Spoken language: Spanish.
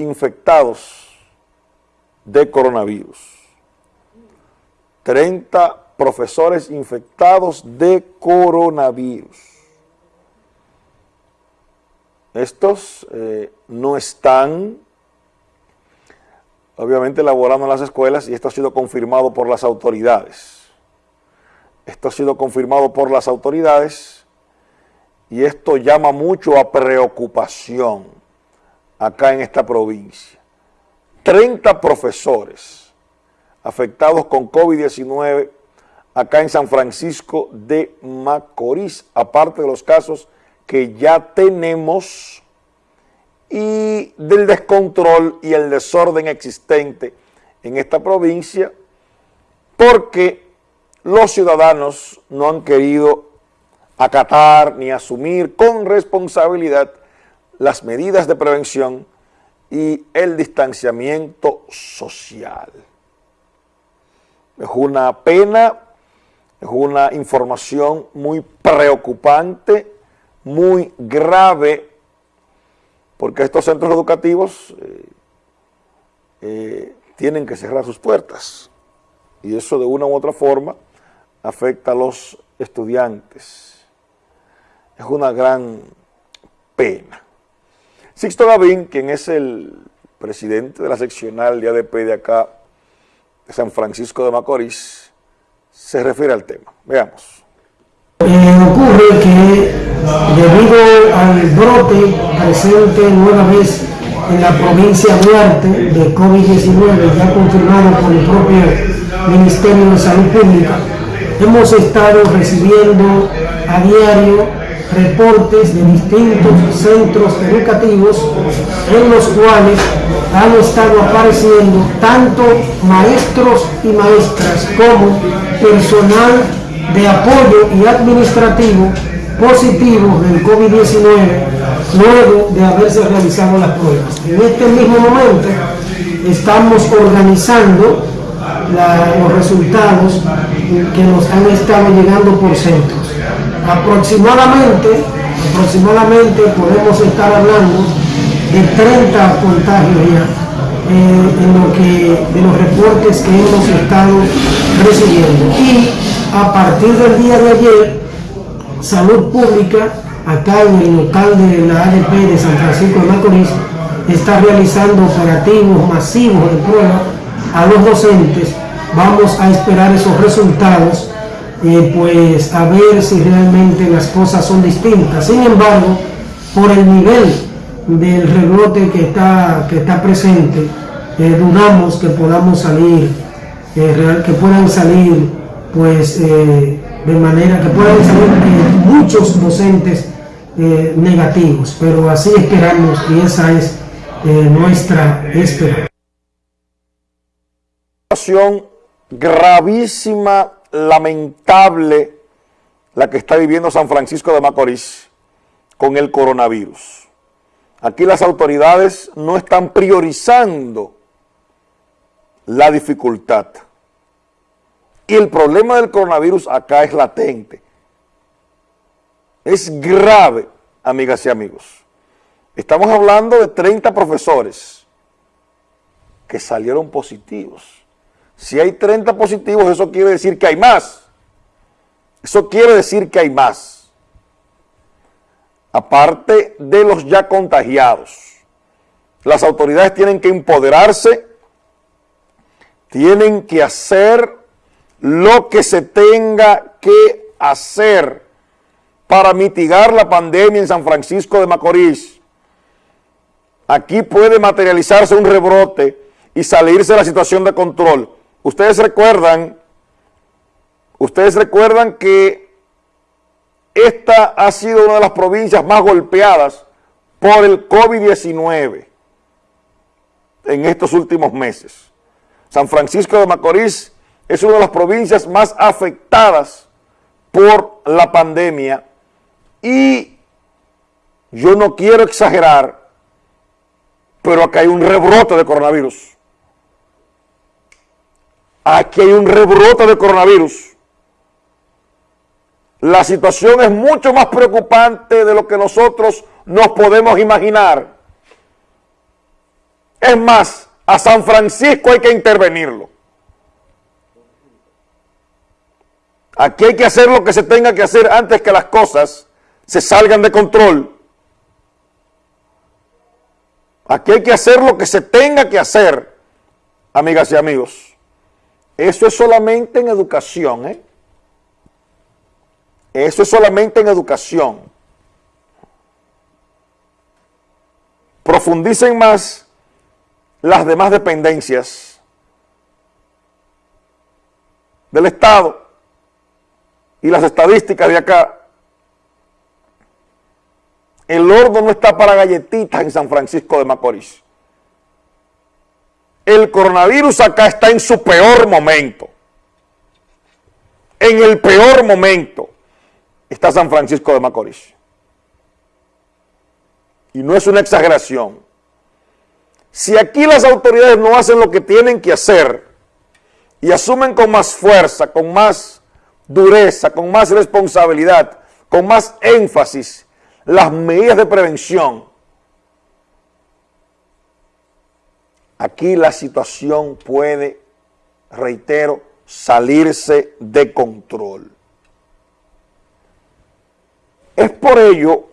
infectados de coronavirus. 30 profesores infectados de coronavirus. Estos eh, no están, obviamente, laborando en las escuelas y esto ha sido confirmado por las autoridades. Esto ha sido confirmado por las autoridades y esto llama mucho a preocupación acá en esta provincia. 30 profesores afectados con COVID-19 acá en San Francisco de Macorís, aparte de los casos que ya tenemos y del descontrol y el desorden existente en esta provincia, porque los ciudadanos no han querido acatar ni asumir con responsabilidad las medidas de prevención y el distanciamiento social. Es una pena, es una información muy preocupante, muy grave, porque estos centros educativos eh, eh, tienen que cerrar sus puertas y eso de una u otra forma afecta a los estudiantes. Es una gran pena. Sixto Gavín, quien es el presidente de la seccional de ADP de acá, de San Francisco de Macorís, se refiere al tema. Veamos. Eh, ocurre que debido al brote presente nueva vez en la provincia de Duarte de COVID-19, ya confirmado por el propio Ministerio de Salud Pública, hemos estado recibiendo a diario reportes de distintos centros educativos en los cuales han estado apareciendo tanto maestros y maestras como personal de apoyo y administrativo positivo del COVID-19 luego de haberse realizado las pruebas. En este mismo momento estamos organizando los resultados que nos han estado llegando por centros aproximadamente, aproximadamente podemos estar hablando de 30 contagios ya eh, de los reportes que hemos estado recibiendo. Y a partir del día de ayer, Salud Pública, acá en el local de la ADP de San Francisco de Macorís, está realizando operativos masivos de prueba a los docentes. Vamos a esperar esos resultados eh, pues a ver si realmente las cosas son distintas. Sin embargo, por el nivel del rebrote que está, que está presente, eh, dudamos que podamos salir, eh, que puedan salir, pues, de manera que puedan salir muchos docentes negativos, pero así esperamos y esa es nuestra esperanza. Gravísima lamentable la que está viviendo San Francisco de Macorís con el coronavirus. Aquí las autoridades no están priorizando la dificultad. Y el problema del coronavirus acá es latente. Es grave, amigas y amigos. Estamos hablando de 30 profesores que salieron positivos si hay 30 positivos, eso quiere decir que hay más. Eso quiere decir que hay más. Aparte de los ya contagiados. Las autoridades tienen que empoderarse, tienen que hacer lo que se tenga que hacer para mitigar la pandemia en San Francisco de Macorís. Aquí puede materializarse un rebrote y salirse de la situación de control Ustedes recuerdan, ustedes recuerdan que esta ha sido una de las provincias más golpeadas por el COVID-19 en estos últimos meses. San Francisco de Macorís es una de las provincias más afectadas por la pandemia y yo no quiero exagerar, pero acá hay un rebrote de coronavirus aquí hay un rebrote de coronavirus. La situación es mucho más preocupante de lo que nosotros nos podemos imaginar. Es más, a San Francisco hay que intervenirlo. Aquí hay que hacer lo que se tenga que hacer antes que las cosas se salgan de control. Aquí hay que hacer lo que se tenga que hacer, amigas y amigos. Eso es solamente en educación, ¿eh? Eso es solamente en educación. Profundicen más las demás dependencias del Estado y las estadísticas de acá. El horno no está para galletitas en San Francisco de Macorís. El coronavirus acá está en su peor momento. En el peor momento está San Francisco de Macorís. Y no es una exageración. Si aquí las autoridades no hacen lo que tienen que hacer y asumen con más fuerza, con más dureza, con más responsabilidad, con más énfasis las medidas de prevención, aquí la situación puede, reitero, salirse de control. Es por ello